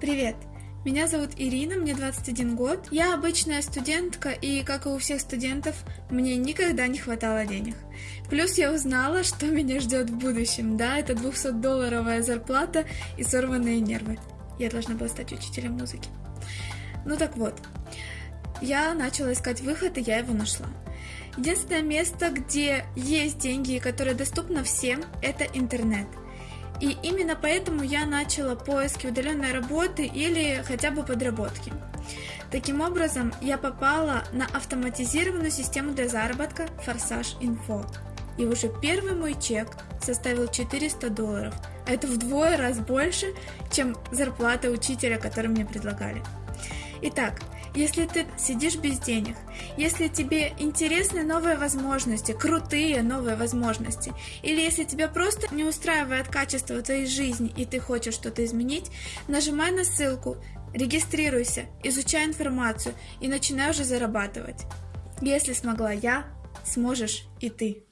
Привет! Меня зовут Ирина, мне 21 год. Я обычная студентка, и, как и у всех студентов, мне никогда не хватало денег. Плюс я узнала, что меня ждет в будущем. Да, это 200-долларовая зарплата и сорванные нервы. Я должна была стать учителем музыки. Ну так вот, я начала искать выход, и я его нашла. Единственное место, где есть деньги, которые доступны всем, это интернет. И именно поэтому я начала поиски удаленной работы или хотя бы подработки. Таким образом, я попала на автоматизированную систему для заработка Форсаж Инфо. И уже первый мой чек составил 400 долларов. А это вдвое раз больше, чем зарплата учителя, которую мне предлагали. Итак, если ты сидишь без денег, если тебе интересны новые возможности, крутые новые возможности, или если тебя просто не устраивает качество твоей жизни и ты хочешь что-то изменить, нажимай на ссылку, регистрируйся, изучай информацию и начинай уже зарабатывать. Если смогла я, сможешь и ты.